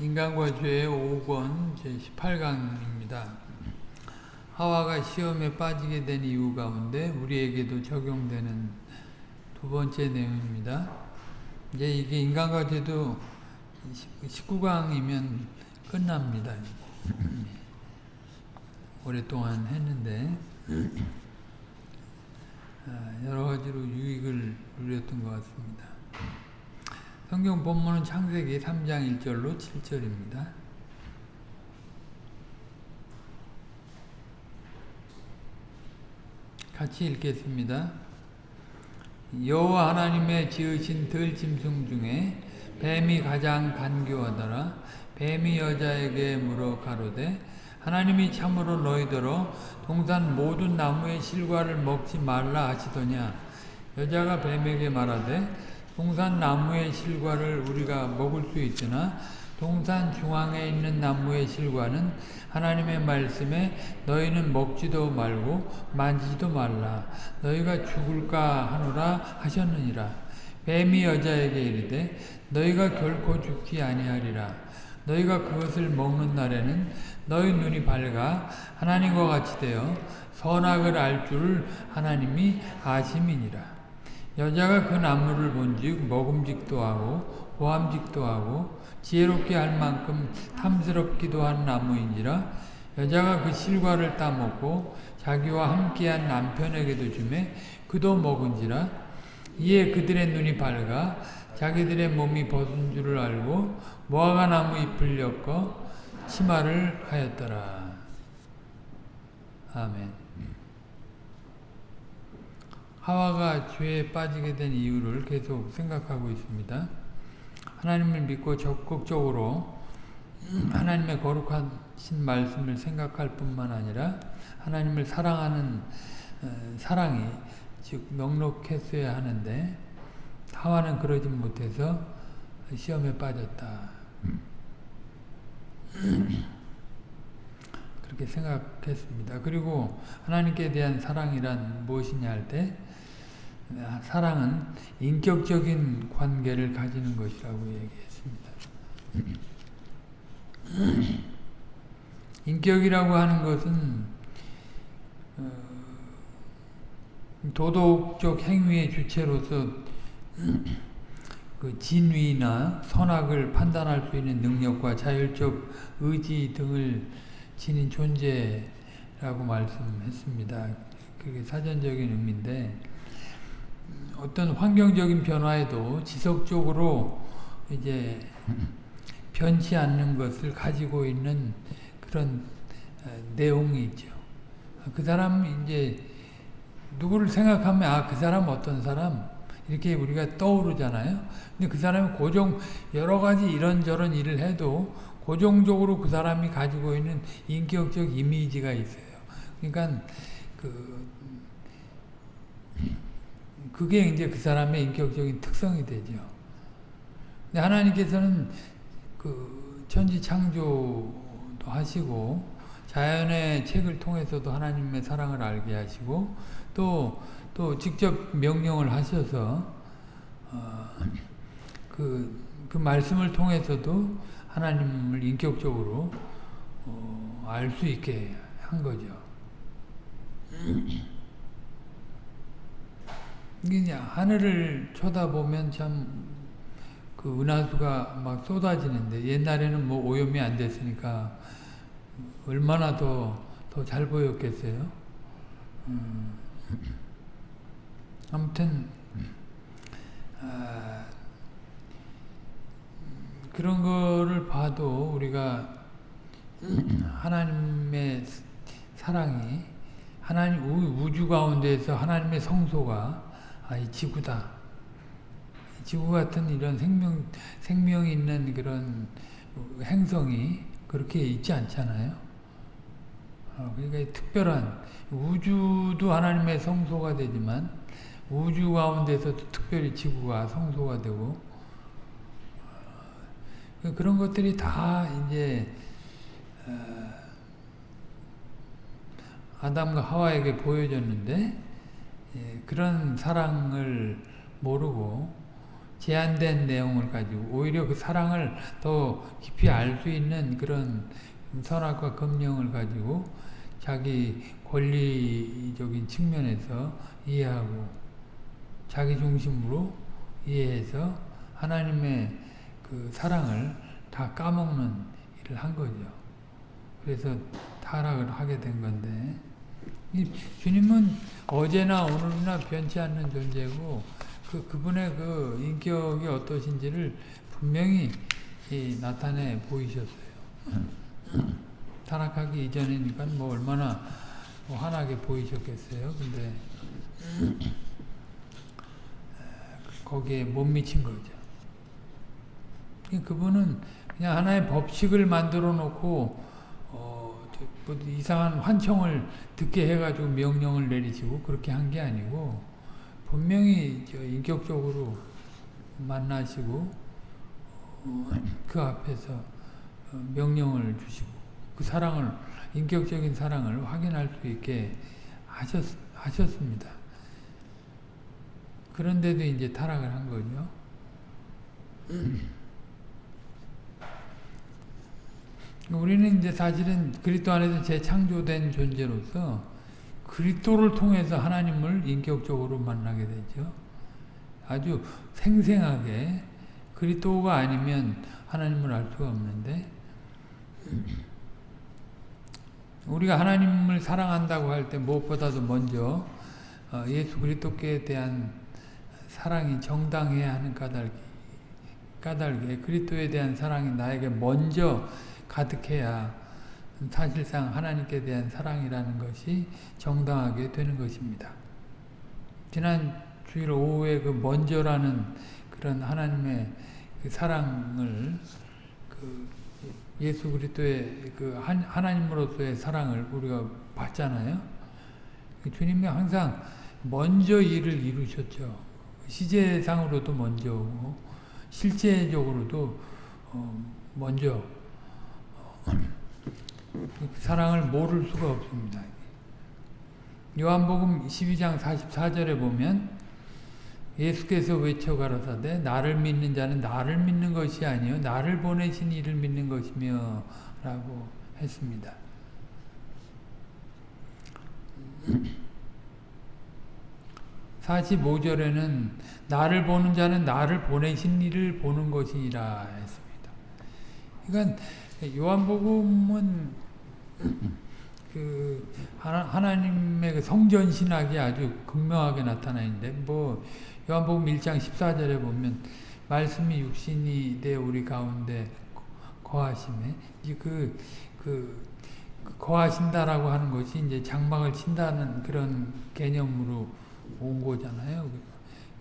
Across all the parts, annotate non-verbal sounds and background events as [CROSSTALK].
인간과 죄의 5권 제18강입니다. 하와가 시험에 빠지게 된 이유 가운데 우리에게도 적용되는 두 번째 내용입니다. 이제 이게 인간과 죄도 19강이면 끝납니다. 오랫동안 했는데 아, 여러 가지로 유익을 누렸던 것 같습니다. 성경 본문은 창세기 3장 1절로 7절입니다. 같이 읽겠습니다. 여호와 하나님의 지으신 들짐승 중에 뱀이 가장 간교하더라. 뱀이 여자에게 물어 가로되 하나님이 참으로 너희더러 동산 모든 나무의 실과를 먹지 말라 하시더냐. 여자가 뱀에게 말하되 동산 나무의 실과를 우리가 먹을 수 있으나 동산 중앙에 있는 나무의 실과는 하나님의 말씀에 너희는 먹지도 말고 만지지도 말라. 너희가 죽을까 하노라 하셨느니라. 뱀이 여자에게 이르되 너희가 결코 죽지 아니하리라. 너희가 그것을 먹는 날에는 너희 눈이 밝아 하나님과 같이 되어 선악을 알 줄을 하나님이 아심이니라 여자가 그 나무를 본즉 먹음직도 하고 보암직도 하고 지혜롭게 할 만큼 탐스럽기도 한 나무인지라 여자가 그 실과를 따먹고 자기와 함께한 남편에게도 주매 그도 먹은지라 이에 그들의 눈이 밝아 자기들의 몸이 벗은 줄을 알고 모아가 나무 잎을 엮어 치마를 하였더라. 아멘 하와가 죄에 빠지게 된 이유를 계속 생각하고 있습니다. 하나님을 믿고 적극적으로 하나님의 거룩하신 말씀을 생각할 뿐만 아니라 하나님을 사랑하는 어, 사랑이 즉 넉넉했어야 하는데 하와는 그러지 못해서 시험에 빠졌다. 그렇게 생각했습니다. 그리고 하나님께 대한 사랑이란 무엇이냐 할 때 사랑은 인격적인 관계를 가지는 것이라고 얘기했습니다. 인격이라고 하는 것은 어, 도덕적 행위의 주체로서 그 진위나 선악을 판단할 수 있는 능력과 자율적 의지 등을 지닌 존재라고 말씀했습니다. 그게 사전적인 의미인데 어떤 환경적인 변화에도 지속적으로 이제 변치 않는 것을 가지고 있는 그런 내용이 있죠. 그 사람 이제 누구를 생각하면 아 그 사람 어떤 사람 이렇게 우리가 떠오르잖아요. 근데 그 사람이 고정 여러 가지 이런저런 일을 해도 고정적으로 그 사람이 가지고 있는 인격적 이미지가 있어요. 그러니까 그 그게 이제 그 사람의 인격적인 특성이 되죠. 근데 하나님께서는 그 천지 창조도 하시고 자연의 책을 통해서도 하나님의 사랑을 알게 하시고 또, 또 직접 명령을 하셔서 어, 그, 그 말씀을 통해서도 하나님을 인격적으로 어, 알 수 있게 한 거죠. 이게 하늘을 쳐다보면 참 그 은하수가 막 쏟아지는데 옛날에는 뭐 오염이 안 됐으니까 얼마나 더 더 잘 보였겠어요. 음. 아무튼 아, 그런 거를 봐도 우리가 하나님의 사랑이 하나님 우주 가운데서 하나님의 성소가 아, 이 지구다. 지구 같은 이런 생명, 생명 있는 그런 행성이 그렇게 있지 않잖아요. 어, 그러니까 특별한, 우주도 하나님의 성소가 되지만, 우주 가운데서도 특별히 지구가 성소가 되고, 어, 그런 것들이 다 이제, 어, 아담과 하와에게 보여졌는데, 예, 그런 사랑을 모르고 제한된 내용을 가지고 오히려 그 사랑을 더 깊이 알 수 있는 그런 선악과 검령을 가지고 자기 권리적인 측면에서 이해하고 자기 중심으로 이해해서 하나님의 그 사랑을 다 까먹는 일을 한 거죠. 그래서 타락을 하게 된 건데 주님은 어제나 오늘이나 변치 않는 존재고 그 그분의 그 인격이 어떠신지를 분명히 나타내 보이셨어요. 타락하기 이전이니까 뭐 얼마나 뭐 환하게 보이셨겠어요. 근데 거기에 못 미친 거죠. 그분은 그냥 하나의 법칙을 만들어 놓고 이상한 환청을 듣게 해가지고 명령을 내리시고 그렇게 한 게 아니고 분명히 인격적으로 만나시고 어, 그 앞에서 어, 명령을 주시고 그 사랑을 인격적인 사랑을 확인할 수 있게 하셨, 하셨습니다. 그런데도 이제 타락을 한 거죠. 우리는 이제 사실은 그리스도 안에서 재창조된 존재로서 그리스도를 통해서 하나님을 인격적으로 만나게 되죠. 아주 생생하게 그리스도가 아니면 하나님을 알 수가 없는데 우리가 하나님을 사랑한다고 할 때 무엇보다도 먼저 어, 예수 그리스도께 대한 사랑이 정당해야 하는 까닭, 까닭에 그리스도에 대한 사랑이 나에게 먼저 가득해야 사실상 하나님께 대한 사랑이라는 것이 정당하게 되는 것입니다. 지난 주일 오후에 그 먼저라는 그런 하나님의 그 사랑을 그 예수 그리스도의 그 하나님으로서의 사랑을 우리가 봤잖아요. 주님이 항상 먼저 일을 이루셨죠. 시제상으로도 먼저 오고 실제적으로도 어 먼저 사랑을 모를 수가 없습니다. 요한복음 12장 44절에 보면 예수께서 외쳐 가라사대 나를 믿는 자는 나를 믿는 것이 아니요 나를 보내신 이를 믿는 것이며 라고 했습니다. 45절에는 나를 보는 자는 나를 보내신 이를 보는 것이라 했습니다. 그러니까 요한복음은 그 하나 님의 그 성전 신학이 아주 극명하게 나타나 있는데 뭐 요한복음 1장 14절에 보면 말씀이 육신이 되 우리 가운데 거하심에 그, 그, 그 거하신다라고 하는 것이 이제 장막을 친다는 그런 개념으로 온 거잖아요.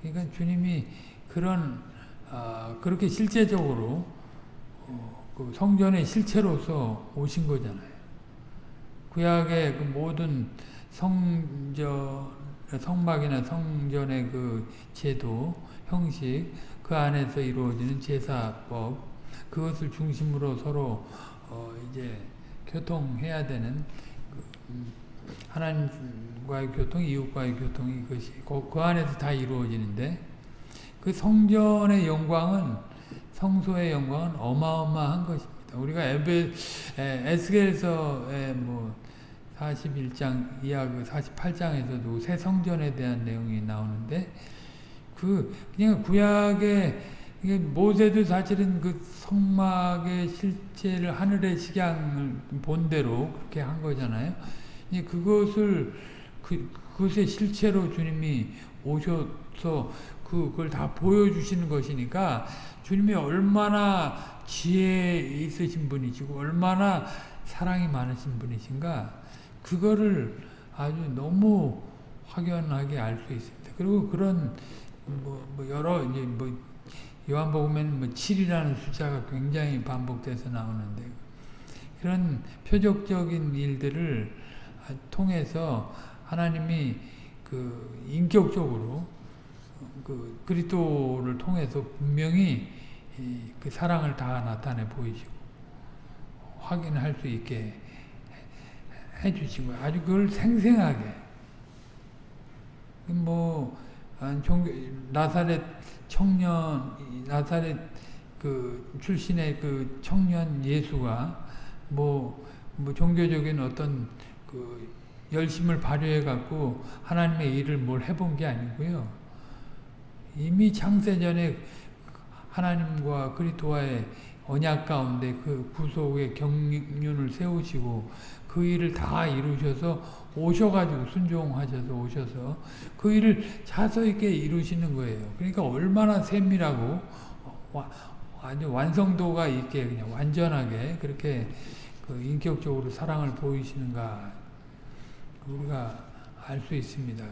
그러니까 주님이 그런 어, 그렇게 실제적으로 어, 그 성전의 실체로서 오신 거잖아요. 구약의 그 모든 성전 성막이나 성전의 그 제도, 형식, 그 안에서 이루어지는 제사법, 그것을 중심으로 서로 어 이제 교통해야 되는 그 음, 하나님과의 교통, 이웃과의 교통이 그것이 그, 그 안에서 다 이루어지는데 그 성전의 영광은 성소의 영광은 어마어마한 것입니다. 우리가 에베 에스겔서의 뭐 41장 이하 그 48장에서도 새 성전에 대한 내용이 나오는데 그 그냥 구약의 모세도 사실은 그 성막의 실체를 하늘의 식양을 본대로 그렇게 한 거잖아요. 그것을 그, 그것의 실체로 주님이 오셔서 그걸 다 보여주시는 것이니까 주님이 얼마나 지혜 있으신 분이시고 얼마나 사랑이 많으신 분이신가 그거를 아주 너무 확연하게 알 수 있습니다. 그리고 그런 뭐, 뭐 여러 이제 뭐 요한복음에는 뭐 7이라는 숫자가 굉장히 반복돼서 나오는데 그런 표적적인 일들을 통해서 하나님이 그 인격적으로 그 그리스도를 통해서 분명히 그 사랑을 다 나타내 보이시고 확인할 수 있게 해주시고 아주 그걸 생생하게. 뭐 아, 종교, 나사렛 청년, 나사렛 그 출신의 그 청년 예수가 뭐, 뭐 종교적인 어떤 그 열심을 발휘해 갖고 하나님의 일을 뭘 해본 게 아니고요. 이미 창세전에 하나님과 그리스도와의 언약 가운데 그 구속의 경륜을 세우시고 그 일을 다 이루셔서 오셔가지고 순종하셔서 오셔서 그 일을 차서 있게 이루시는 거예요. 그러니까 얼마나 세밀하고 아주 완성도가 있게 그냥 완전하게 그렇게 그 인격적으로 사랑을 보이시는가 우리가 알 수 있습니다.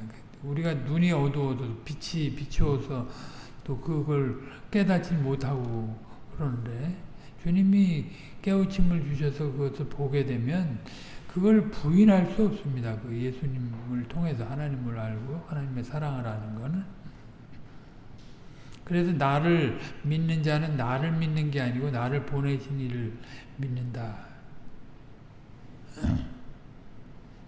우리가 눈이 어두워도 빛이 비추어서 또 그걸 깨닫지 못하고 그러는데 주님이 깨우침을 주셔서 그것을 보게 되면 그걸 부인할 수 없습니다. 그 예수님을 통해서 하나님을 알고 하나님의 사랑을 아는 거는 그래서 나를 믿는 자는 나를 믿는 게 아니고 나를 보내신 이를 믿는다.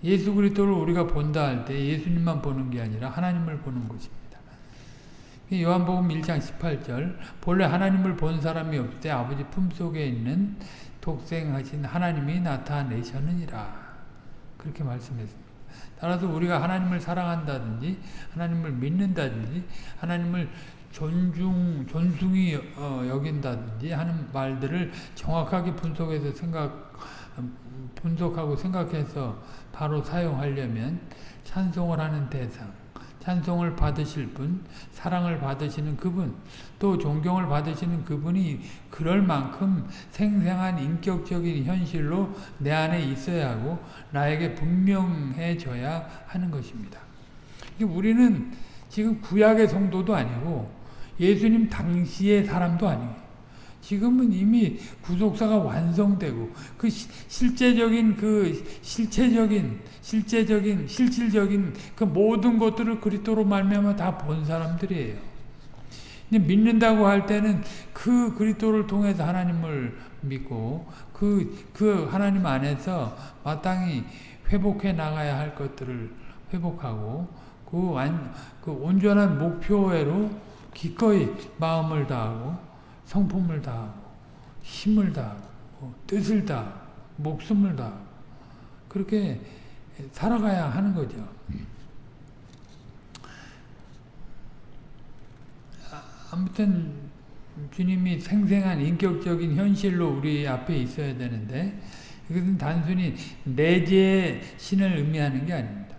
예수 그리스도를 우리가 본다 할 때 예수님만 보는 게 아니라 하나님을 보는 것입니다. 요한복음 1장 18절 본래 하나님을 본 사람이 없되 아버지 품속에 있는 독생하신 하나님이 나타내셨느니라. 그렇게 말씀했습니다. 따라서 우리가 하나님을 사랑한다든지 하나님을 믿는다든지 하나님을 존중, 존숭이 어, 여긴다든지 하는 말들을 정확하게 분석해서 생각, 분석하고 생각해서 바로 사용하려면 찬송을 하는 대상, 찬송을 받으실 분, 사랑을 받으시는 그분, 또 존경을 받으시는 그분이 그럴 만큼 생생한 인격적인 현실로 내 안에 있어야 하고 나에게 분명해져야 하는 것입니다. 우리는 지금 구약의 성도도 아니고 예수님 당시의 사람도 아니에요. 지금은 이미 구속사가 완성되고 그 시, 실제적인 그 실체적인 실제적인 실질적인 그 모든 것들을 그리스도로 말미암아 다 본 사람들이에요. 믿는다고 할 때는 그 그리스도를 통해서 하나님을 믿고 그, 그 하나님 안에서 마땅히 회복해 나가야 할 것들을 회복하고 그, 완, 그 온전한 목표회로 기꺼이 마음을 다하고 성품을 다하고 힘을 다하고 뜻을 다하고 목숨을 다하고 그렇게 살아가야 하는 거죠. 아무튼 주님이 생생한 인격적인 현실로 우리 앞에 있어야 되는데 이것은 단순히 내재의 신을 의미하는 게 아닙니다.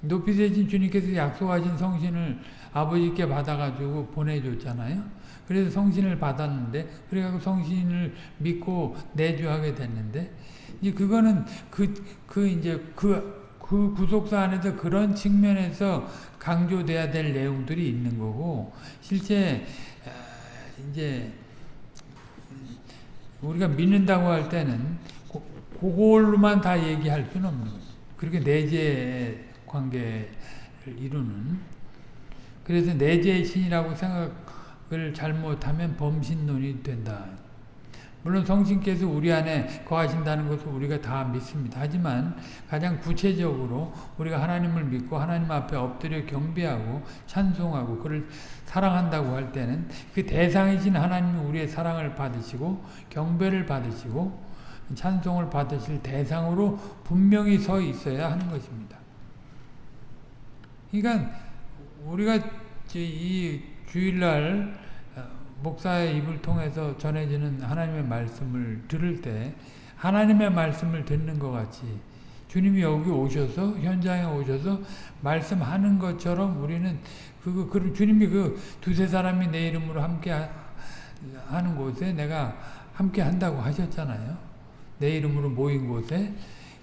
높이 되신 주님께서 약속하신 성신을 아버지께 받아가지고 보내줬잖아요. 그래서 성신을 받았는데, 그래가지고 성신을 믿고 내주하게 됐는데, 이 그거는 그, 그 이제 그, 그 구속사 안에서 그런 측면에서 강조돼야 될 내용들이 있는 거고, 실제, 이제, 우리가 믿는다고 할 때는, 그걸로만 다 얘기할 수는 없는 거죠. 그렇게 내재 관계를 이루는 그래서 내재의 신이라고 생각 을 잘못하면 범신론이 된다. 물론 성신께서 우리 안에 거하신다는 것을 우리가 다 믿습니다. 하지만 가장 구체적으로 우리가 하나님을 믿고 하나님 앞에 엎드려 경배하고 찬송하고 그를 사랑한다고 할 때는 그 대상이신 하나님이 우리의 사랑을 받으시고 경배를 받으시고 찬송을 받으실 대상으로 분명히 서 있어야 하는 것입니다. 그러니까 우리가 이 주일날 어, 목사의 입을 통해서 전해지는 하나님의 말씀을 들을 때 하나님의 말씀을 듣는 것 같이 주님이 여기 오셔서 현장에 오셔서 말씀하는 것처럼 우리는 그, 그 주님이 그 두세 사람이 내 이름으로 함께 하는 곳에 내가 함께 한다고 하셨잖아요. 내 이름으로 모인 곳에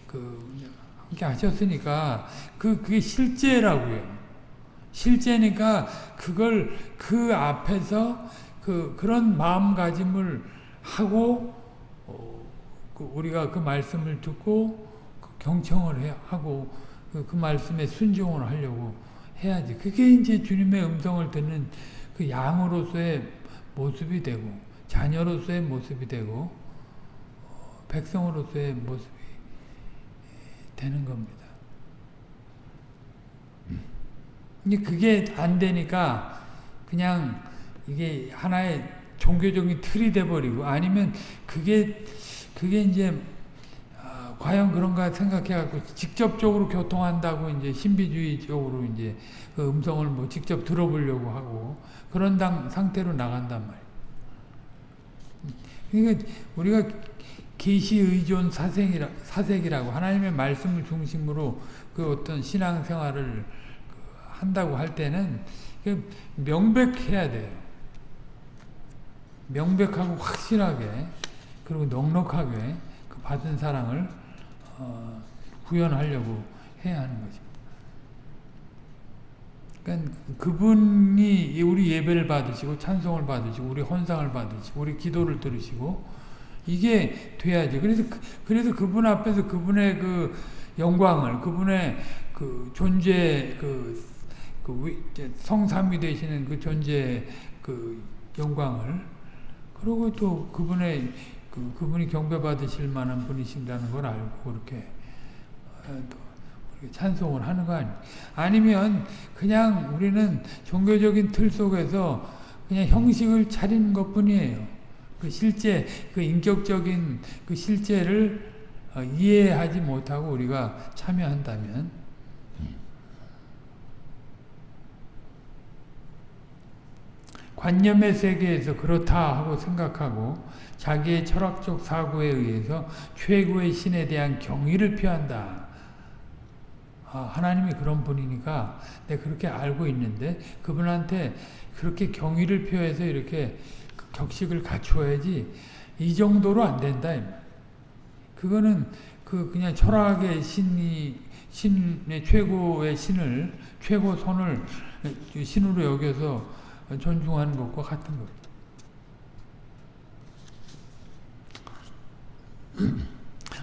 그 함께 하셨으니까 그 그게 실제라고요. 실제니까 그걸 그 앞에서 그 그런 마음가짐을 하고 어, 그 우리가 그 말씀을 듣고 그 경청을 해, 하고 그, 그 말씀에 순종을 하려고 해야지. 그게 이제 주님의 음성을 듣는 그 양으로서의 모습이 되고 자녀로서의 모습이 되고 어, 백성으로서의 모습이 되는 겁니다. 이제 그게 안 되니까 그냥 이게 하나의 종교적인 틀이 돼버리고 아니면 그게 그게 이제 아, 과연 그런가 생각해갖고 직접적으로 교통한다고 이제 신비주의적으로 이제 그 음성을 뭐 직접 들어보려고 하고 그런 당, 상태로 나간단 말이에요. 그러니까 우리가 계시 의존 사색이라, 사색이라고 하나님의 말씀을 중심으로 그 어떤 신앙생활을 한다고 할 때는 명백해야 돼요. 명백하고 확실하게 그리고 넉넉하게 그 받은 사랑을 어, 구현하려고 해야 하는 것입니다. 그러니까 그분이 우리 예배를 받으시고 찬송을 받으시고 우리 헌상을 받으시고 우리 기도를 들으시고 이게 돼야지. 그래서 그, 그래서 그분 앞에서 그분의 그 영광을 그분의 그 존재 그, 그 성삼위 되시는 그 존재 그 영광을 그리고 또 그분의 그, 그분이 경배 받으실 만한 분이신다는 걸 알고 그렇게 어, 또 찬송을 하는 거 아니 아니면 그냥 우리는 종교적인 틀 속에서 그냥 형식을 차리는 것 뿐이에요. 그 실제, 그 인격적인 그 실제를 어, 이해하지 못하고 우리가 참여한다면 관념의 세계에서 그렇다 하고 생각하고 자기의 철학적 사고에 의해서 최고의 신에 대한 경의를 표한다. 아, 하나님이 그런 분이니까 내가 그렇게 알고 있는데 그분한테 그렇게 경의를 표해서 이렇게 격식을 갖추어야지 이 정도로 안 된다. 그거는 그 그냥 철학의 신이 신의 최고의 신을 최고 손을 신으로 여겨서 존중하는 것과 같은 것. [CLEARS THROAT]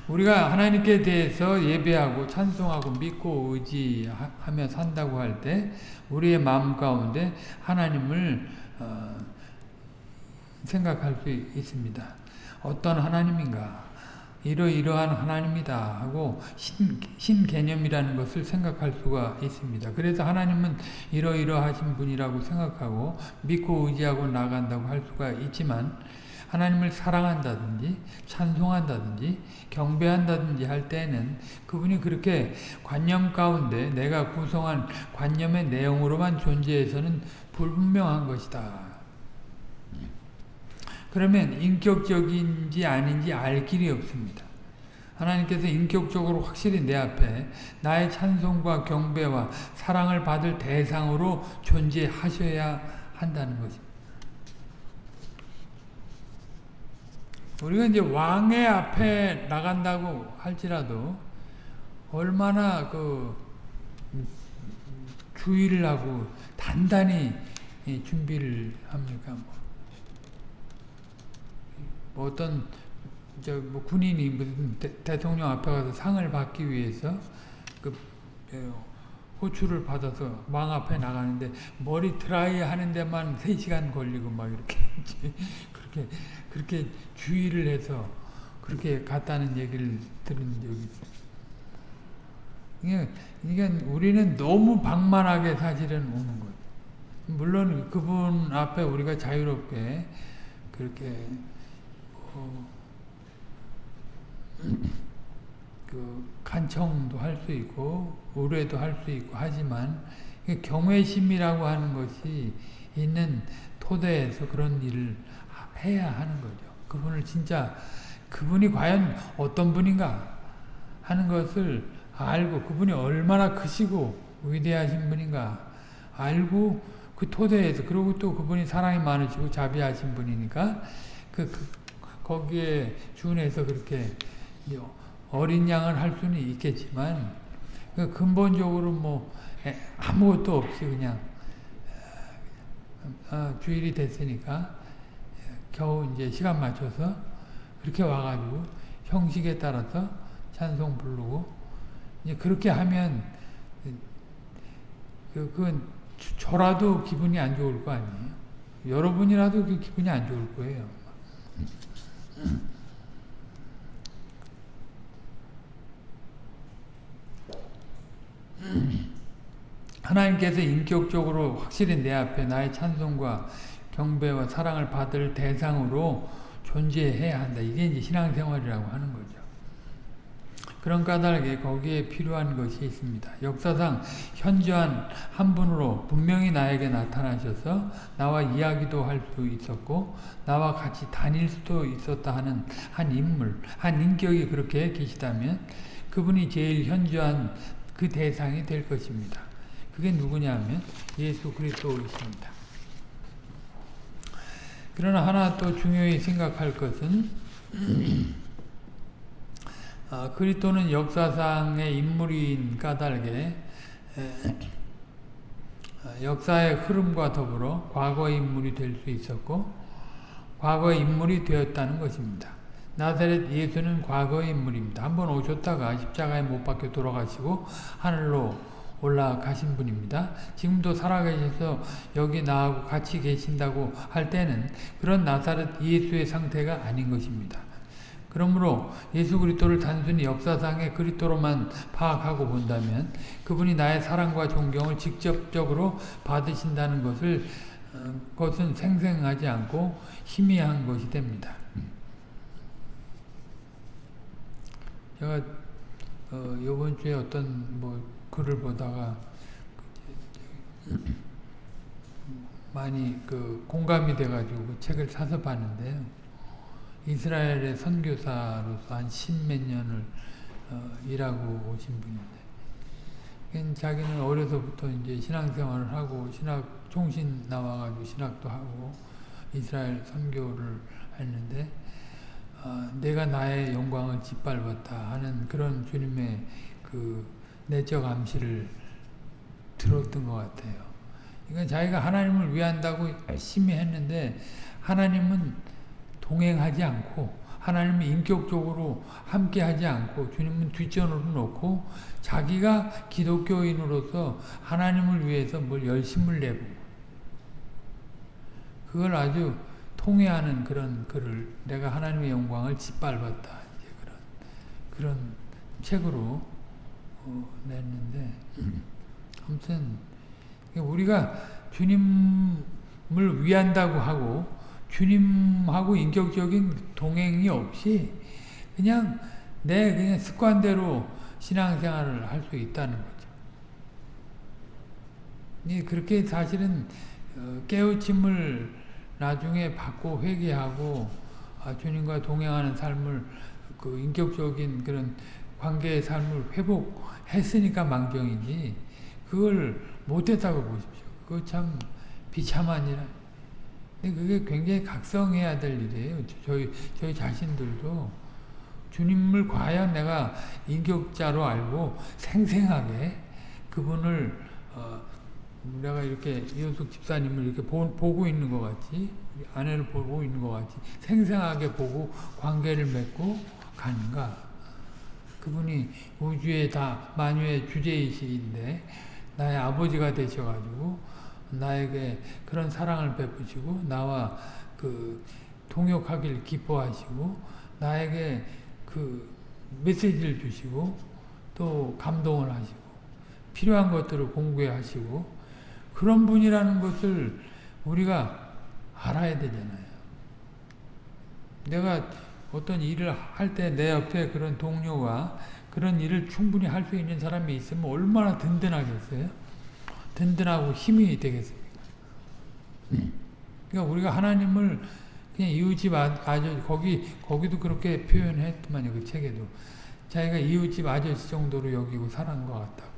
우리가 하나님께 대해서 예배하고 찬송하고 믿고 의지하며 산다고 할 때 우리의 마음 가운데 하나님을 어, 생각할 수 있습니다. 어떤 하나님인가? 이러이러한 하나님이다 하고 신, 신 개념이라는 것을 생각할 수가 있습니다. 그래서 하나님은 이러이러하신 분이라고 생각하고 믿고 의지하고 나간다고 할 수가 있지만 하나님을 사랑한다든지 찬송한다든지 경배한다든지 할 때는 그분이 그렇게 관념 가운데 내가 구성한 관념의 내용으로만 존재해서는 불분명한 것이다. 그러면 인격적인지 아닌지 알 길이 없습니다. 하나님께서 인격적으로 확실히 내 앞에 나의 찬송과 경배와 사랑을 받을 대상으로 존재하셔야 한다는 것입니다. 우리가 이제 왕의 앞에 나간다고 할지라도 얼마나 그 주의를 하고 단단히 준비를 합니까? 뭐, 뭐 어떤 저뭐 군인이 무슨 대, 통령 앞에 가서 상을 받기 위해서 그 호출을 받아서 왕 앞에 나가는데 머리 드라이 하는 데만 3시간 걸리고 막 이렇게 그렇게 그렇게 주의를 해서 그렇게 갔다는 얘기를 들은 적이 있어요. 그러니까 우리는 너무 방만하게 사실은 오는 거예요. 물론 그분 앞에 우리가 자유롭게 그렇게 어, 그 간청도 할 수 있고 의뢰도 할 수 있고 하지만 경외심이라고 하는 것이 있는 토대에서 그런 일을 해야 하는 거죠. 그분을 진짜 그분이 과연 어떤 분인가 하는 것을 알고 그분이 얼마나 크시고 위대하신 분인가 알고 그 토대에서 그리고 또 그분이 사랑이 많으시고 자비하신 분이니까 그, 그 거기에 준해서 그렇게 어린 양을 할 수는 있겠지만 그 근본적으로 뭐 아무것도 없이 그냥 아, 주일이 됐으니까 겨우 이제 시간 맞춰서 그렇게 와가지고 형식에 따라서 찬송 부르고 이제 그렇게 하면 그, 그 저라도 기분이 안 좋을 거 아니에요. 여러분이라도 그 기분이 안 좋을 거예요. 하나님께서 인격적으로 확실히 내 앞에 나의 찬송과 경배와 사랑을 받을 대상으로 존재해야 한다. 이게 이제 신앙생활이라고 하는 거죠. 그런 까닭에 거기에 필요한 것이 있습니다. 역사상 현저한 한 분으로 분명히 나에게 나타나셔서 나와 이야기도 할 수 있었고 나와 같이 다닐 수도 있었다 하는 한 인물, 한 인격이 그렇게 계시다면 그분이 제일 현저한 그 대상이 될 것입니다. 그게 누구냐면 예수 그리스도이십니다. 그러나 하나 또 중요히 생각할 것은 [CLEARS THROAT] 아, 그리스도는 역사상의 인물인 까닭에 아, 역사의 흐름과 더불어 과거의 인물이 될 수 있었고 과거의 인물이 되었다는 것입니다. 나사렛 예수는 과거의 인물입니다. 한번 오셨다가 십자가에 못 박혀 돌아가시고 하늘로 올라가신 분입니다. 지금도 살아계셔서 여기 나하고 같이 계신다고 할 때는 그런 나사렛 예수의 상태가 아닌 것입니다. 그러므로 예수 그리스도를 단순히 역사상의 그리스도로만 파악하고 본다면 그분이 나의 사랑과 존경을 직접적으로 받으신다는 것을 어, 것은 생생하지 않고 희미한 것이 됩니다. 제가 어, 이번 주에 어떤 뭐 글을 보다가 많이 그 공감이 돼가지고 그 책을 사서 봤는데요. 이스라엘의 선교사로서 한 십몇 년을 어, 일하고 오신 분인데, 자기는 어려서부터 이제 신앙생활을 하고 신학 총신 나와가지고 신학도 하고 이스라엘 선교를 했는데 어, 내가 나의 영광을 짓밟았다 하는 그런 주님의 그 내적 암시를 들었던 것 같아요. 그러니까 자기가 하나님을 위한다고 열심히 했는데 하나님은 동행하지 않고 하나님이 인격적으로 함께하지 않고 주님은 뒷전으로 놓고 자기가 기독교인으로서 하나님을 위해서 뭘 열심을 내고 그걸 아주 통해하는 그런 글을 내가 하나님의 영광을 짓밟았다. 그런 그런 책으로 어, 냈는데 [LAUGHS] 아무튼 우리가 주님을 위한다고 하고 주님하고 인격적인 동행이 없이 그냥 내 그냥 습관대로 신앙생활을 할 수 있다는 거죠. 그렇게 사실은 어, 깨우침을 나중에 받고 회개하고 아, 주님과 동행하는 삶을 그 인격적인 그런 관계의 삶을 회복했으니까 망정이지 그걸 못했다고 보십시오. 그거 참 비참한 일. 근데 그게 굉장히 각성해야 될 일이에요. 저희 저희 자신들도 주님을 과연 내가 인격자로 알고 생생하게 그분을 어, 내가 이렇게 이현숙 집사님을 이렇게 보, 고 있는 것 같이 아내를 보고 있는 것 같이 생생하게 보고 관계를 맺고 가는가 그분이 우주의 다 만유의 주제이시인데 나의 아버지가 되셔가지고 나에게 그런 사랑을 베푸시고 나와 그 동역하길 기뻐하시고 나에게 그 메시지를 주시고 또 감동을 하시고 필요한 것들을 공부해 하시고 그런 분이라는 것을 우리가 알아야 되잖아요. 내가 어떤 일을 할 때 내 옆에 그런 동료가 그런 일을 충분히 할 수 있는 사람이 있으면 얼마나 든든하겠어요? 든든하고 힘이 되겠습니까? 그러니까 우리가 하나님을 그냥 이웃집 아저씨 거기 거기도 그렇게 표현했더만요 그 책에도. 자기가 이웃집 아저씨 정도로 여기고 살은 것 같다고.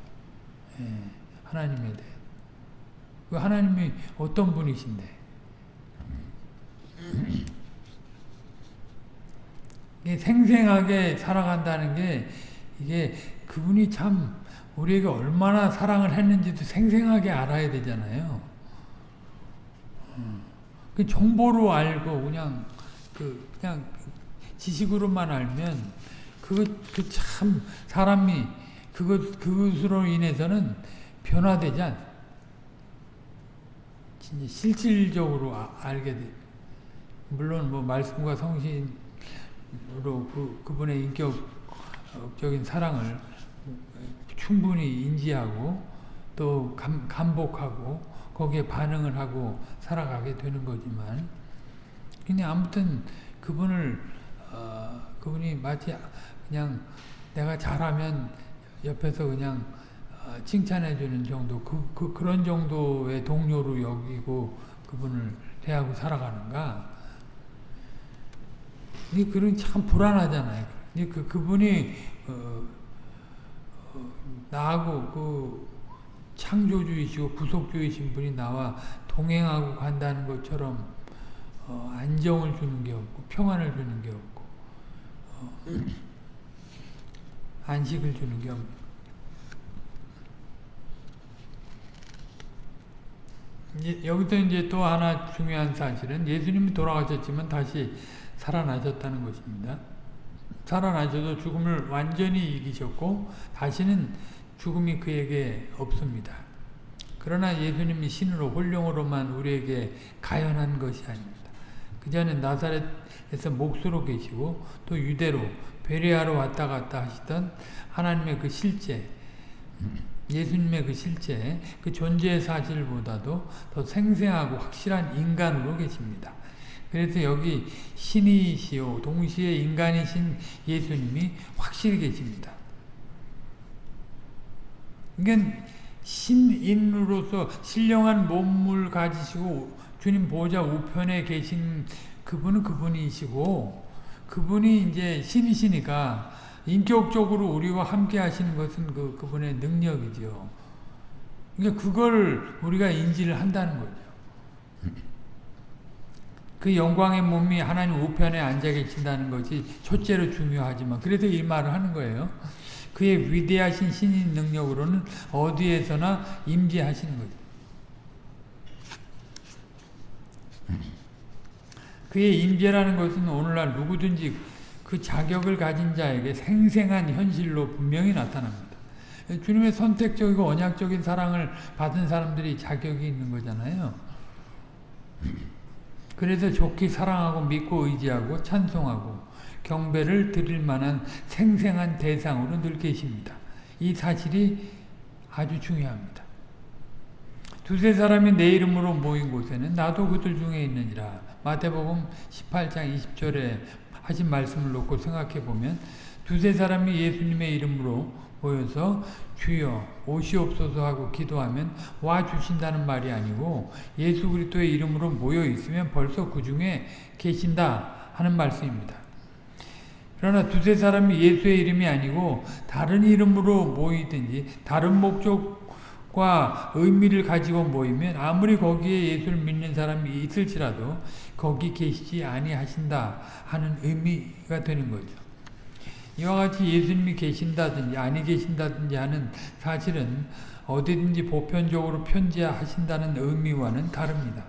예, 하나님에 대해. 그 하나님이 어떤 분이신데? 생생하게 살아간다는 게 이게 그분이 참 우리에게 얼마나 사랑을 했는지도 생생하게 알아야 되잖아요. 음. 그 정보로 알고 그냥 그 그냥 지식으로만 알면 그거 그 참 사람이 그것 그것으로 인해서는 변화되지 않. 진짜 실질적으로 아, 알게 돼. 물론 뭐 말씀과 성신 으로 그, 그분의 인격적인 사랑을 충분히 인지하고 또 감, 감복하고 거기에 반응을 하고 살아가게 되는 거지만 그냥 아무튼 그분을 어, 그분이 마치 그냥 내가 잘하면 옆에서 그냥 어, 칭찬해 주는 정도 그, 그 그런 정도의 동료로 여기고 그분을 대하고 살아가는가 이 그런 참 불안하잖아요. 그 그분이 어, 어, 나하고 그 창조주이시고 구속주이신 분이 나와 동행하고 간다는 것처럼 어, 안정을 주는 게 없고 평안을 주는 게 없고 어, 안식을 주는 게 없고 여기서 이제 또 하나 중요한 사실은 예수님이 돌아가셨지만 다시 살아나셨다는 것입니다. 살아나셔도 죽음을 완전히 이기셨고 다시는 죽음이 그에게 없습니다. 그러나 예수님이 신으로 홀령으로만 우리에게 가연한 것이 아닙니다. 그전에 나사렛에서 목수로 계시고 또 유대로 베레아로 왔다 갔다 하시던 하나님의 그 실제 예수님의 그 실제 그 존재의 사실보다도 더 생생하고 확실한 인간으로 계십니다. 그래서 여기 신이시오 동시에 인간이신 예수님이 확실히 계십니다. 그러니까 신인으로서 신령한 몸을 가지시고 주님 보좌 우편에 계신 그분은 그분이시고 그분이 이제 신이시니까 인격적으로 우리와 함께 하시는 것은 그, 그분의 능력이죠. 그러니까 그걸 우리가 인지를 한다는 거죠. 그 영광의 몸이 하나님 우편에 앉아 계신다는 것이 첫째로 중요하지만 그래서 이 말을 하는 거예요. 그의 위대하신 신인 능력으로는 어디에서나 임재하시는 거죠. 그의 임재라는 것은 오늘날 누구든지 그 자격을 가진 자에게 생생한 현실로 분명히 나타납니다. 주님의 선택적이고 언약적인 사랑을 받은 사람들이 자격이 있는 거잖아요. 그래서 좋게 사랑하고 믿고 의지하고 찬송하고 경배를 드릴 만한 생생한 대상으로 늘 계십니다. 이 사실이 아주 중요합니다. 두세 사람이 내 이름으로 모인 곳에는 나도 그들 중에 있느니라. 마태복음 18장 20절에 하신 말씀을 놓고 생각해 보면 두세 사람이 예수님의 이름으로 모여서 주여 오시옵소서 하고 기도하면 와 주신다는 말이 아니고 예수 그리스도의 이름으로 모여 있으면 벌써 그 중에 계신다 하는 말씀입니다. 그러나 두세 사람이 예수의 이름이 아니고 다른 이름으로 모이든지 다른 목적과 의미를 가지고 모이면 아무리 거기에 예수를 믿는 사람이 있을지라도 거기 계시지 아니하신다 하는 의미가 되는 거죠. 이와 같이 예수님이 계신다든지 아니 계신다든지 하는 사실은 어디든지 보편적으로 편지하신다는 의미와는 다릅니다.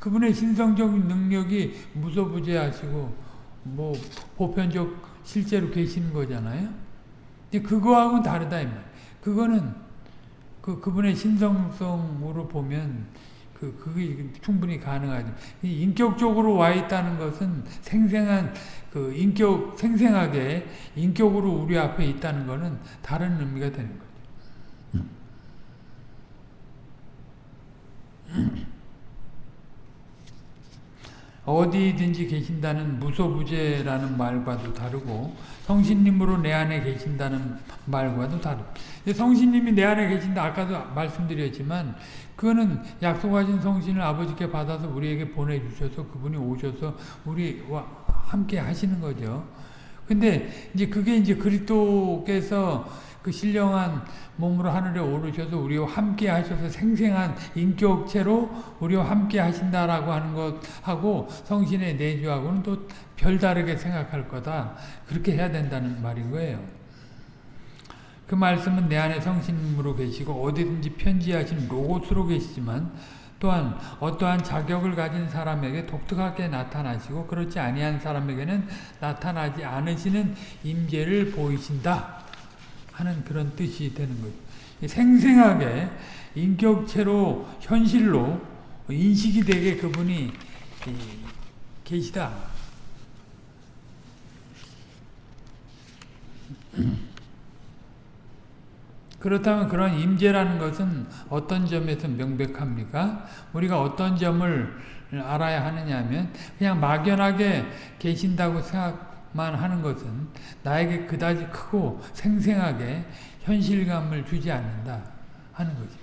그분의 신성적인 능력이 무소부재하시고 뭐 보편적 실제로 계시는 거잖아요. 근데 그거하고는 다르다 이 말. 그거는 그 그분의 신성성으로 보면 그 그게 충분히 가능하죠. 인격적으로 와 있다는 것은 생생한 그 인격 생생하게 인격으로 우리 앞에 있다는 것은 다른 의미가 되는 거죠. [CLEARS THROAT] 어디든지 계신다는 무소부재라는 말과도 다르고 성신님으로 내 안에 계신다는 말과도 다릅니다. 성신님이 내 안에 계신다 아까도 말씀드렸지만 그거는 약속하신 성신을 아버지께 받아서 우리에게 보내주셔서 그분이 오셔서 우리와 함께 하시는 거죠. 근데 이제 그게 이제 그리스도께서 그 신령한 몸으로 하늘에 오르셔서 우리와 함께 하셔서 생생한 인격체로 우리와 함께 하신다라고 하는 것하고 성신의 내주하고는 또 별다르게 생각할 거다. 그렇게 해야 된다는 말인 거예요. 그 말씀은 내 안에 성신으로 계시고 어디든지 편지하신 로고스로 계시지만 또한 어떠한 자격을 가진 사람에게 독특하게 나타나시고 그렇지 아니한 사람에게는 나타나지 않으시는 임재를 보이신다 하는 그런 뜻이 되는 거죠. 생생하게 인격체로 현실로 인식이 되게 그분이 계시다. 그렇다면 그런 임재라는 것은 어떤 점에서 명백합니까? 우리가 어떤 점을 알아야 하느냐 하면 그냥 막연하게 계신다고 생각만 하는 것은 나에게 그다지 크고 생생하게 현실감을 주지 않는다 하는 거지.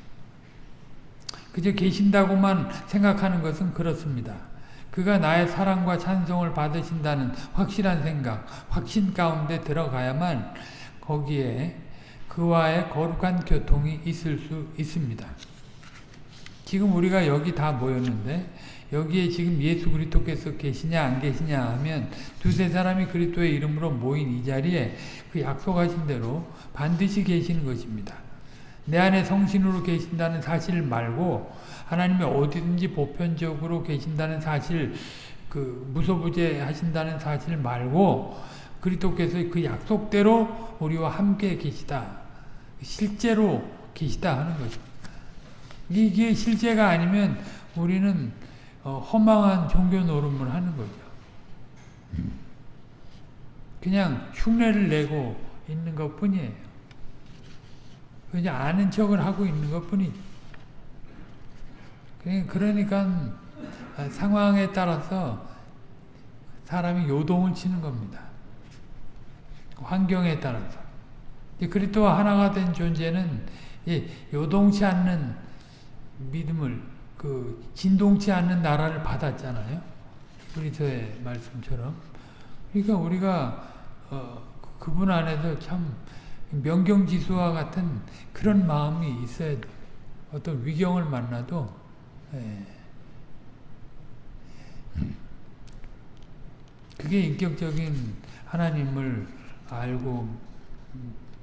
그저 계신다고만 생각하는 것은 그렇습니다. 그가 나의 사랑과 찬송을 받으신다는 확실한 생각, 확신 가운데 들어가야만 거기에 그와의 거룩한 교통이 있을 수 있습니다. 지금 우리가 여기 다 모였는데 여기에 지금 예수 그리스도께서 계시냐 안 계시냐 하면 두세 사람이 그리스도의 이름으로 모인 이 자리에 그 약속하신 대로 반드시 계시는 것입니다. 내 안에 성신으로 계신다는 사실 말고 하나님이 어디든지 보편적으로 계신다는 사실 그 무소부재 하신다는 사실 말고 그리스도께서 그 약속대로 우리와 함께 계시다. 실제로 계시다 하는 거죠. 이게 실제가 아니면 우리는 허망한 종교 노름을 하는 거죠. 그냥 흉내를 내고 있는 것 뿐이에요. 그냥 아는 척을 하고 있는 것 뿐이죠. 그러니까 상황에 따라서 사람이 요동을 치는 겁니다. 환경에 따라서. 그리스도와 하나가 된 존재는 요동치 않는 믿음을 그 진동치 않는 나라를 받았잖아요. 그리스도의 말씀처럼. 그러니까 우리가 어, 그분 안에서 참 명경지수와 같은 그런 마음이 있어야 돼. 어떤 위경을 만나도 예. 그게 인격적인 하나님을 알고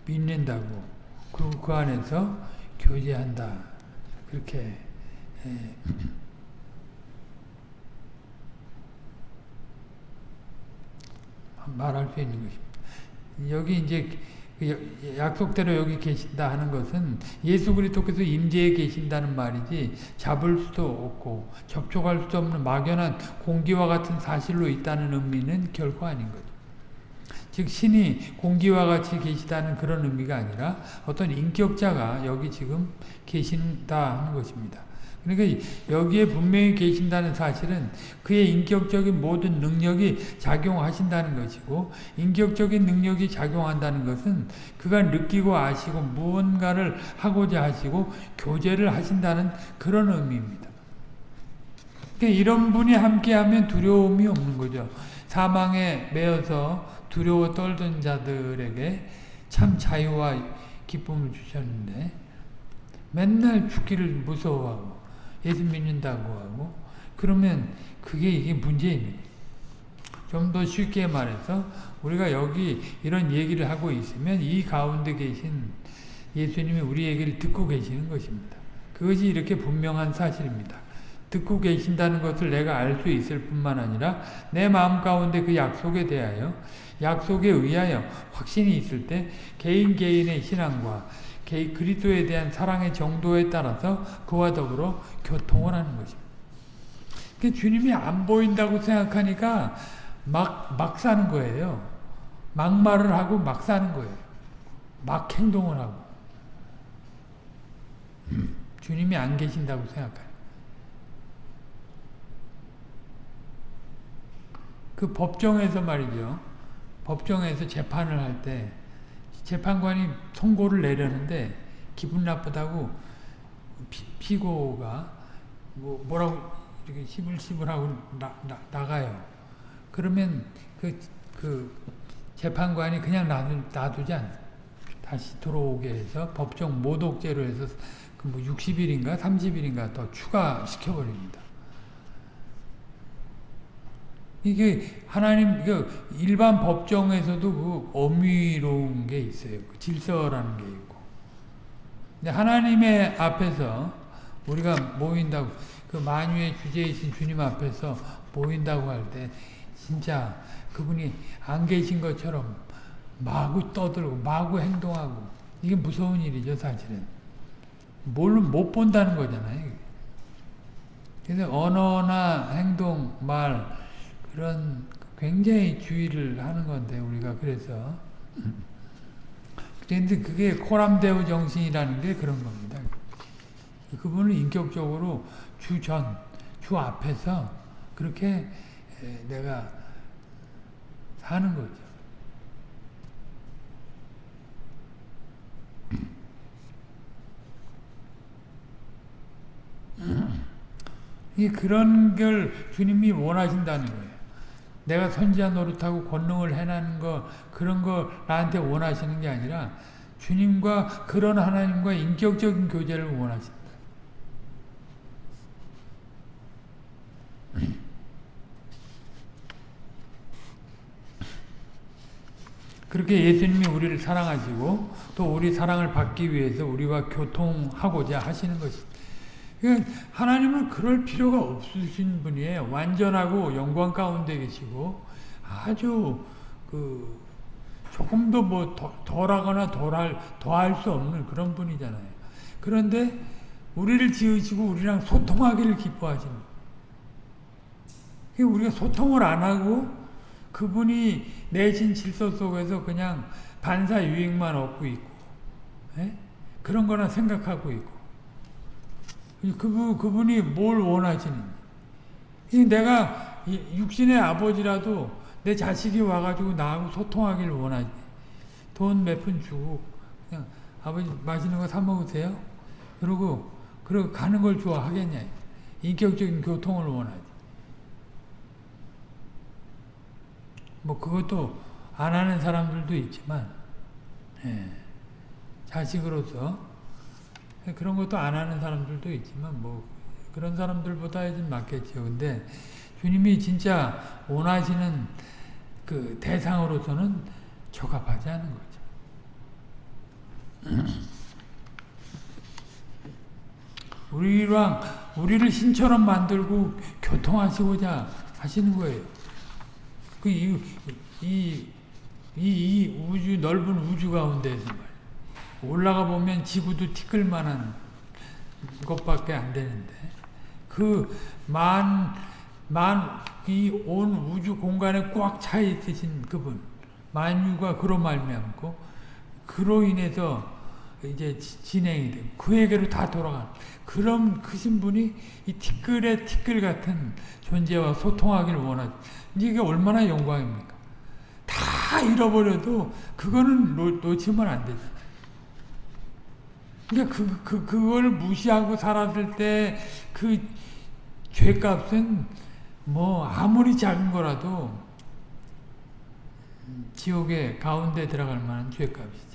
믿는다고 그리고 그 안에서 교제한다 그렇게 예. 말할 수 있는 것입니다. 여기 이제 그 약속대로 여기 계신다 하는 것은 예수 그리스도께서 임재에 계신다는 말이지 잡을 수도 없고 접촉할 수 없는 막연한 공기와 같은 사실로 있다는 의미는 결코 아닌 거죠. 즉 신이 공기와 같이 계시다는 그런 의미가 아니라 어떤 인격자가 여기 지금 계신다 하는 것입니다. 그러니까 여기에 분명히 계신다는 사실은 그의 인격적인 모든 능력이 작용하신다는 것이고 인격적인 능력이 작용한다는 것은 그가 느끼고 아시고 무언가를 하고자 하시고 교제를 하신다는 그런 의미입니다. 그러니까 이런 분이 함께하면 두려움이 없는 거죠. 사망에 매여서 두려워 떨던 자들에게 참 자유와 기쁨을 주셨는데 맨날 죽기를 무서워하고 예수 믿는다고 하고 그러면 그게 이게 문제입니다. 좀 더 쉽게 말해서 우리가 여기 이런 얘기를 하고 있으면 이 가운데 계신 예수님이 우리 얘기를 듣고 계시는 것입니다. 그것이 이렇게 분명한 사실입니다. 듣고 계신다는 것을 내가 알 수 있을 뿐만 아니라 내 마음 가운데 그 약속에 대하여 약속에 의하여 확신이 있을 때 개인 개인의 신앙과 그리스도에 대한 사랑의 정도에 따라서 그와 더불어 교통을 하는 것입니다. 그 주님이 안 보인다고 생각하니까 막, 막 사는 거예요. 막말을 하고 막 사는 거예요. 막 행동을 하고. 주님이 안 계신다고 생각해요. 그 법정에서 말이죠. 법정에서 재판을 할 때 재판관이 선고를 내려는데 기분 나쁘다고 피, 고가 뭐 뭐라고 이렇게 시불시불하고 나, 나, 나가요. 그러면 그, 그 재판관이 그냥 놔두, 놔두지 않 다시 들어오게 해서 법정 모독죄로 해서 그 뭐 60일인가 30일인가 더 추가시켜버립니다. 이게 하나님 그 일반 법정에서도 그 엄위로운 게 있어요. 그 질서라는 게 있고. 근데 하나님의 앞에서 우리가 모인다고 그 만유의 주제이신 주님 앞에서 모인다고 할 때 진짜 그분이 안 계신 것처럼 마구 떠들고 마구 행동하고 이게 무서운 일이죠 사실은. 뭘로 못 본다는 거잖아요. 그래서 언어나 행동, 말 그런 굉장히 주의를 하는 건데 우리가 그래서 그런데 그게 코람데오 정신이라는 게 그런 겁니다. 그분은 인격적으로 주전, 주 앞에서 그렇게 내가 사는 거죠. 이 그런 걸 주님이 원하신다는 거예요. 내가 선지자 노릇하고 권능을 해나는 거 그런 거 나한테 원하시는 게 아니라 주님과 그런 하나님과 인격적인 교제를 원하신다. 그렇게 예수님이 우리를 사랑하시고 또 우리 사랑을 받기 위해서 우리와 교통하고자 하시는 것입니다. 그러니까 하나님은 그럴 필요가 없으신 분이에요. 완전하고 영광 가운데 계시고 아주 그 조금도 뭐 덜하거나 덜할 더할 수 없는 그런 분이잖아요. 그런데 우리를 지으시고 우리랑 소통하기를 기뻐하시는. 우리가 소통을 안 하고 그분이 내신 질서 속에서 그냥 반사 유익만 얻고 있고, 에? 예? 그런 거나 생각하고 있고. 그분, 그분이 뭘 원하시는지. 내가 육신의 아버지라도 내 자식이 와가지고 나하고 소통하기를 원하지. 돈 몇 푼 주고, 그냥 아버지 맛있는 거 사 먹으세요? 그러고, 그러고 가는 걸 좋아하겠냐. 인격적인 교통을 원하지. 뭐 그것도 안 하는 사람들도 있지만, 예, 자식으로서 그런 것도 안 하는 사람들도 있지만 뭐 그런 사람들보다 좀 많겠죠. 근데 주님이 진짜 원하시는 그 대상으로서는 적합하지 않은 거죠. [CLEARS THROAT] 우리랑 우리를 신처럼 만들고 교통하시고자 하시는 거예요. 그 이 이, 이, 이 우주 넓은 우주 가운데서 말이에요. 올라가 보면 지구도 티끌 만한 것밖에 안 되는데 그 만 만 이 온 우주 공간에 꽉 차 있으신 그분 만유가 그로 말미암고 그로 인해서 이제 진행이 되고 그에게로 다 돌아가는 그런 크신 분이 이 티끌의 티끌 같은 존재와 소통하기를 원하죠. 이게 얼마나 영광입니까? 다 잃어버려도 그거는 놓, 놓치면 안 되잖아요. 그러니까 그, 그, 그걸 무시하고 살았을 때 그 죄값은 뭐 아무리 작은 거라도 지옥의 가운데 들어갈 만한 죄값이지.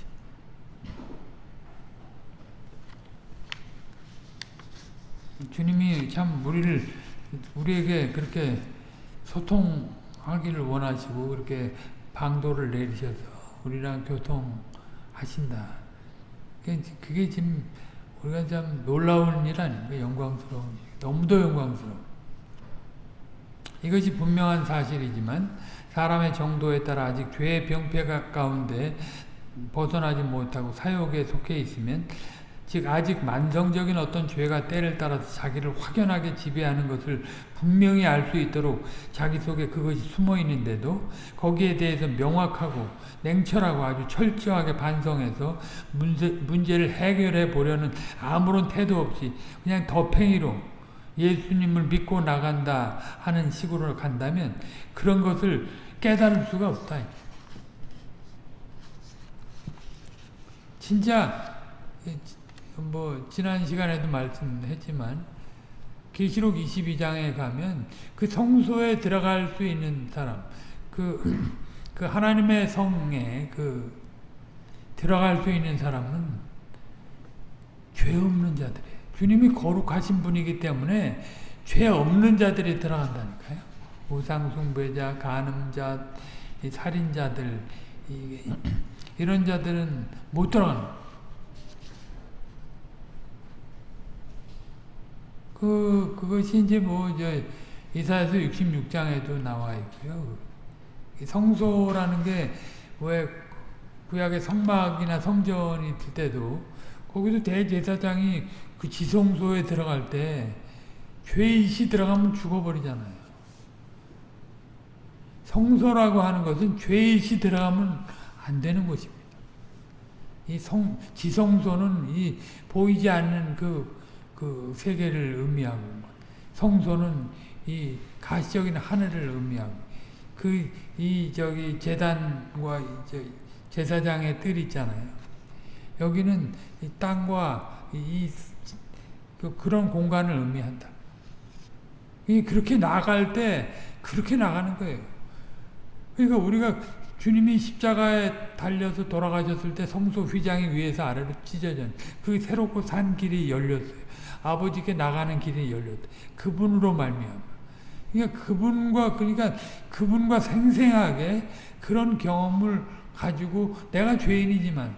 주님이 참 우리를 우리에게 그렇게 소통하기를 원하시고 그렇게 방도를 내리셔서 우리랑 교통하신다. 그게 지금 우리가 참 놀라운 일 아닙니까? 영광스러운 너무도 영광스러운. 이것이 분명한 사실이지만 사람의 정도에 따라 아직 죄의 병폐 가운데 벗어나지 못하고 사욕에 속해 있으면 즉 아직 만성적인 어떤 죄가 때를 따라서 자기를 확연하게 지배하는 것을 분명히 알 수 있도록 자기 속에 그것이 숨어 있는데도 거기에 대해서 명확하고 냉철하고 아주 철저하게 반성해서 문제, 문제를 해결해 보려는 아무런 태도 없이 그냥 덮행이로 예수님을 믿고 나간다 하는 식으로 간다면 그런 것을 깨달을 수가 없다. 진짜 뭐 지난 시간에도 말씀했지만 계시록 22장에 가면 그 성소에 들어갈 수 있는 사람 그, [CLEARS THROAT] 그 하나님의 성에 그 들어갈 수 있는 사람은 죄 없는 자들이에요. 주님이 거룩하신 분이기 때문에 죄 없는 자들이 들어간다니까요. 우상숭배자, 간음자, 살인자들 [CLEARS THROAT] 이런 자들은 못 들어가는 그, 그것이 이제 뭐, 이제, 이사에서 66장에도 나와 있고요. 성소라는 게, 왜, 구약의 성막이나 성전이 있을 때도, 거기도 대제사장이 그 지성소에 들어갈 때, 죄이시 들어가면 죽어버리잖아요. 성소라고 하는 것은 죄이시 들어가면 안 되는 것입니다. 이 성, 지성소는 이 보이지 않는 그, 그 세계를 의미하고, 성소는 이 가시적인 하늘을 의미하고, 그, 이, 저기, 재단과 이 제사장의 뜰 있잖아요. 여기는 이 땅과 이, 이 그, 그런 공간을 의미한다. 이 그렇게 나갈 때 그렇게 나가는 거예요. 그러니까 우리가 주님이 십자가에 달려서 돌아가셨을 때 성소 휘장이 위에서 아래로 찢어져 그 새롭고 산 길이 열렸어요. 아버지께 나가는 길이 열렸다. 그분으로 말미암아. 그러니까 그분과 그러니까 그분과 생생하게 그런 경험을 가지고 내가 죄인이지만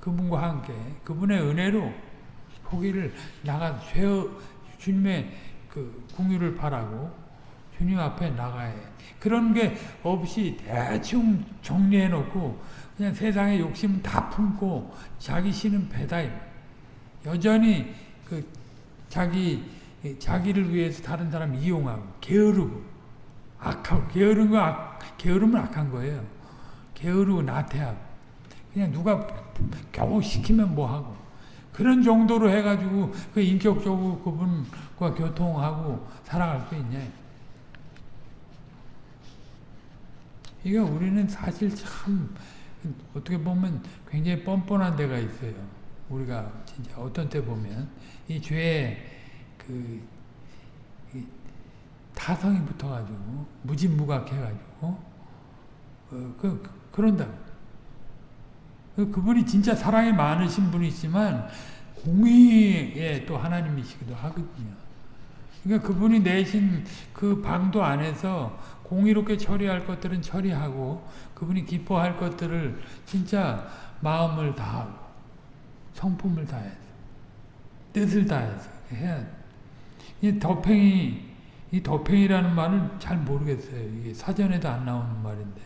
그분과 함께 그분의 은혜로 포기를 나가 죄 주님의 그 궁유를 바라고 주님 앞에 나가야 해. 그런 게 없이 대충 정리해 놓고 그냥 세상의 욕심 다 품고 자기 신은 배다. 여전히 그 자기 자기를 위해서 다른 사람 이용하고 게으르고 악하고 게으른 거 악, 게으름은 악한 거예요. 게으르고 나태하고 그냥 누가 겨우 시키면 뭐 하고 그런 정도로 해가지고 그 인격적으로 그분과 교통하고 살아갈 수 있냐. 이게 우리는 사실 참 어떻게 보면 굉장히 뻔뻔한 데가 있어요. 우리가 진짜 어떤 때 보면 이 죄의 그 타성이 붙어가지고 무진무각해가지고 어, 그, 그런다. 그, 그분이 진짜 사랑이 많으신 분이지만 공의의 또 하나님이시기도 하거든요. 그러니까 그분이 내신 그 방도 안에서 공의롭게 처리할 것들은 처리하고 그분이 기뻐할 것들을 진짜 마음을 다하고 성품을 다해서 뜻을 다해서 해야 이 덕팽이 이 덕팽이라는 말을 잘 모르겠어요. 이게 사전에도 안 나오는 말인데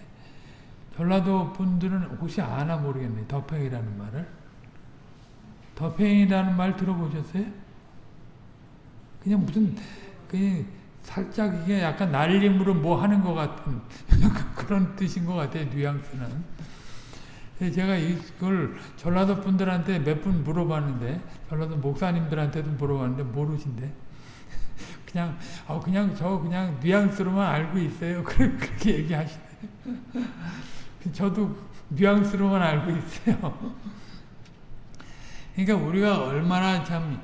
전라도 분들은 혹시 아나 모르겠네. 덕팽이라는 말을 덕팽이라는 말 들어보셨어요? 그냥 무슨 그냥 살짝 이게 약간 날림으로 뭐 하는 것 같은 [LAUGHS] 그런 뜻인 것 같아요. 뉘앙스는. 제가 이걸 전라도 분들한테 몇 분 물어봤는데 전라도 목사님들한테도 물어봤는데 모르신대. [LAUGHS] 그냥 어 그냥 저 그냥 뉘앙스로만 알고 있어요. [LAUGHS] 그렇게 얘기하시네. [LAUGHS] 저도 뉘앙스로만 알고 있어요. 그러니까 우리가 얼마나 참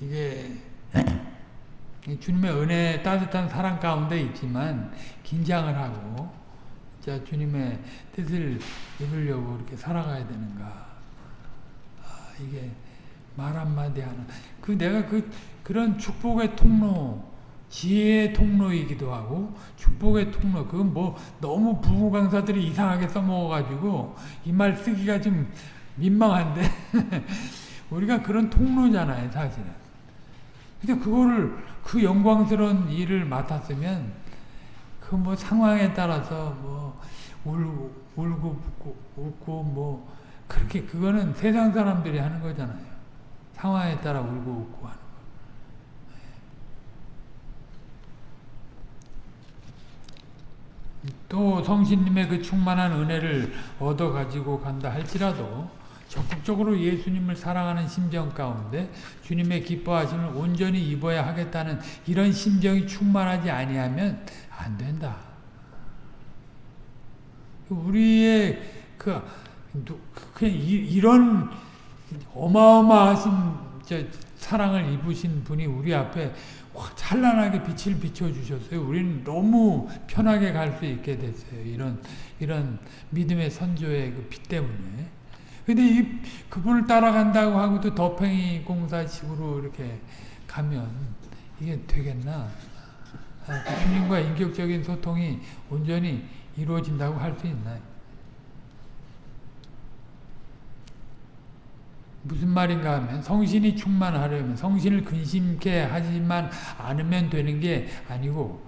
이게 [CLEARS THROAT] 주님의 은혜 따뜻한 사랑 가운데 있지만 긴장을 하고 자 주님의 뜻을 이루려고 이렇게 살아가야 되는가? 아, 이게 말 한마디 하나. 그 내가 그 그런 축복의 통로 지혜의 통로이기도 하고 축복의 통로 그건 뭐 너무 부부 강사들이 이상하게 써먹어가지고 이 말 쓰기가 좀 민망한데 [LAUGHS] 우리가 그런 통로잖아요 사실은. 근데 그거를 그 영광스러운 일을 맡았으면 그 뭐 상황에 따라서 뭐 울고 울고 웃고, 웃고 뭐 그렇게 그거는 세상 사람들이 하는 거잖아요. 상황에 따라 울고 웃고 하는 거. 또 성신님의 그 충만한 은혜를 얻어 가지고 간다 할지라도 적극적으로 예수님을 사랑하는 심정 가운데 주님의 기뻐하심을 온전히 입어야 하겠다는 이런 심정이 충만하지 아니하면 안 된다. 우리의 그 그냥 이 런 어마어마하신 사랑을 입으신 분이 우리 앞에 찬란하게 빛을 비춰주셨어요. 우리는 너무 편하게 갈 수 있게 됐어요. 이런 이런 믿음의 선조의 그 빛 때문에. 근데 이 그분을 따라간다고 하고도 덕팽이 공사식으로 이렇게 가면 이게 되겠나? 아, 주님과 인격적인 소통이 온전히 이루어진다고 할 수 있나요? 무슨 말인가 하면 성신이 충만하려면 성신을 근심케 하지만 않으면 되는 게 아니고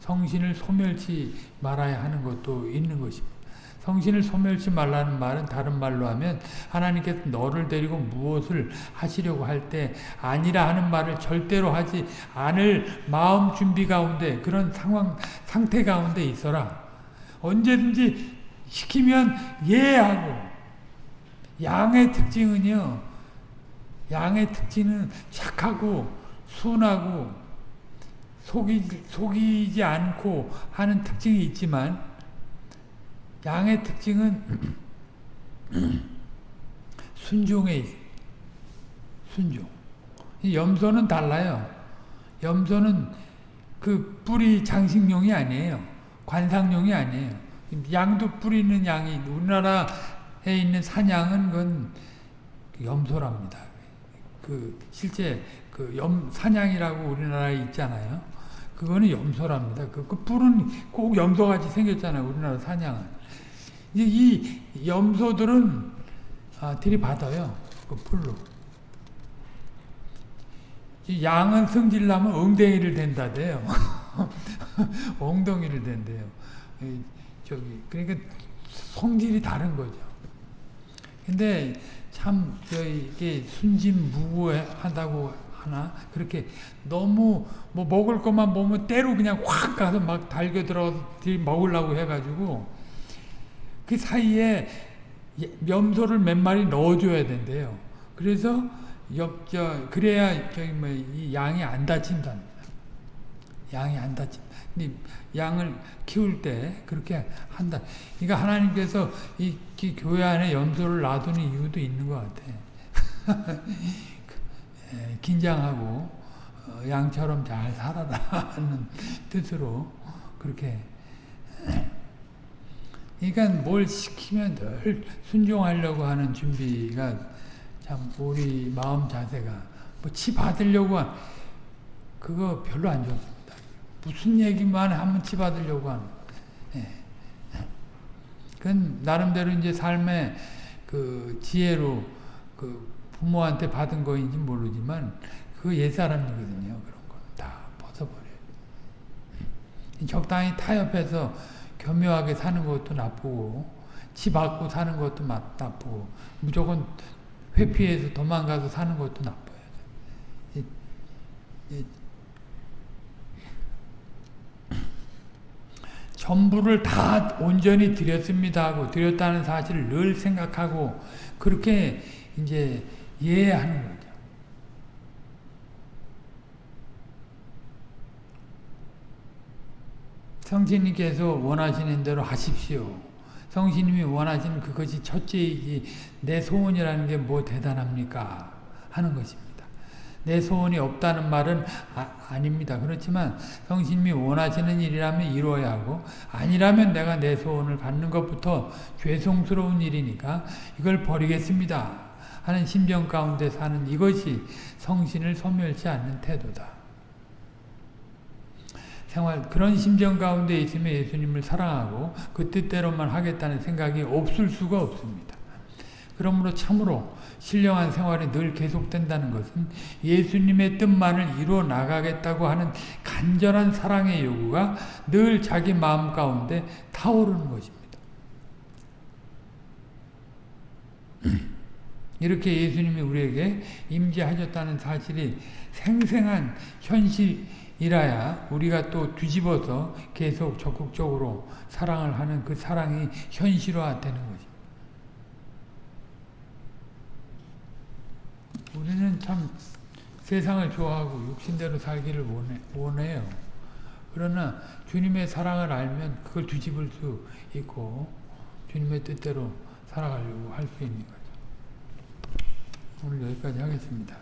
성신을 소멸치 말아야 하는 것도 있는 것입니다. 성신을 소멸치 말라는 말은 다른 말로 하면 하나님께서 너를 데리고 무엇을 하시려고 할 때 아니라 하는 말을 절대로 하지 않을 마음 준비 가운데 그런 상황 상태 가운데 있어라. 언제든지 시키면 예 하고 양의 특징은요. 양의 특징은 착하고 순하고 속이, 속이지 않고 하는 특징이 있지만 양의 특징은 순종에. 순종. 염소는 달라요. 염소는 그 뿌리 장식용이 아니에요. 관상용이 아니에요. 양도 뿌리는 양이 우리나라에 있는 사냥은 그건 염소랍니다. 그 실제 그 염 사냥이라고 우리나라에 있잖아요. 그거는 염소랍니다. 그, 그 뿔은 꼭 염소같이 생겼잖아요. 우리나라 사냥은. 이 염소들은 아, 들이받아요. 그 풀로. 양은 성질나면 엉덩이를 댄다대요. [LAUGHS] 엉덩이를 댄대요. 저기 그러니까 성질이 다른 거죠. 근데 참 이게 순진무구하다고 하나 그렇게 너무 뭐 먹을 것만 보면 때로 그냥 확 가서 막 달겨 들어 먹으려고 해가지고 그 사이에 염소를 몇 마리 넣어줘야 된대요. 그래서 옆, 저, 그래야 저기 뭐, 이 양이 안 다친답니다. 양이 안 다친다. 양을 키울 때 그렇게 한다. 그러니까 하나님께서 이, 이 교회 안에 염소를 놔두는 이유도 있는 것 같아. [LAUGHS] 예, 긴장하고 어, 양처럼 잘 살아라 하는 [LAUGHS] 뜻으로 그렇게 그러니까 뭘 시키면 늘 순종하려고 하는 준비가 참 우리 마음 자세가 뭐 치 받으려고 한 그거 별로 안 좋습니다. 무슨 얘기만 하면 치 받으려고 하는. 예. 그건 나름대로 이제 삶의 그 지혜로 그 부모한테 받은 거인지 모르지만 그 옛사람이거든요. 그런 거 다 벗어버려요. 적당히 타협해서 교묘하게 사는 것도 나쁘고 치 받고 사는 것도 나쁘고 무조건 회피해서 도망가서 사는 것도 나빠요. 이, 이, 전부를 다 온전히 드렸습니다 하고 드렸다는 사실을 늘 생각하고 그렇게 이제 이해하는 거죠. 성신님께서 원하시는 대로 하십시오. 성신님이 원하시는 그것이 첫째이지 내 소원이라는 게 뭐 대단합니까? 하는 것입니다. 내 소원이 없다는 말은 아, 닙니다 그렇지만 성신님이 원하시는 일이라면 이루어야 하고 아니라면 내가 내 소원을 갖는 것부터 죄송스러운 일이니까 이걸 버리겠습니다. 하는 심정 가운데 사는 이것이 성신을 소멸치 않는 태도다. 생활 그런 심정 가운데 있으면 예수님을 사랑하고 그 뜻대로만 하겠다는 생각이 없을 수가 없습니다. 그러므로 참으로 신령한 생활이 늘 계속된다는 것은 예수님의 뜻만을 이루어 나가겠다고 하는 간절한 사랑의 요구가 늘 자기 마음 가운데 타오르는 것입니다. 이렇게 예수님이 우리에게 임재하셨다는 사실이 생생한 현실 이라야 우리가 또 뒤집어서 계속 적극적으로 사랑을 하는 그 사랑이 현실화되는 것입니다. 우리는 참 세상을 좋아하고 육신대로 살기를 원해, 원해 요. 그러나 주님의 사랑을 알면 그걸 뒤집을 수 있고 주님의 뜻대로 살아가려고 할 수 있는 거죠. 오늘 여기까지 하겠습니다.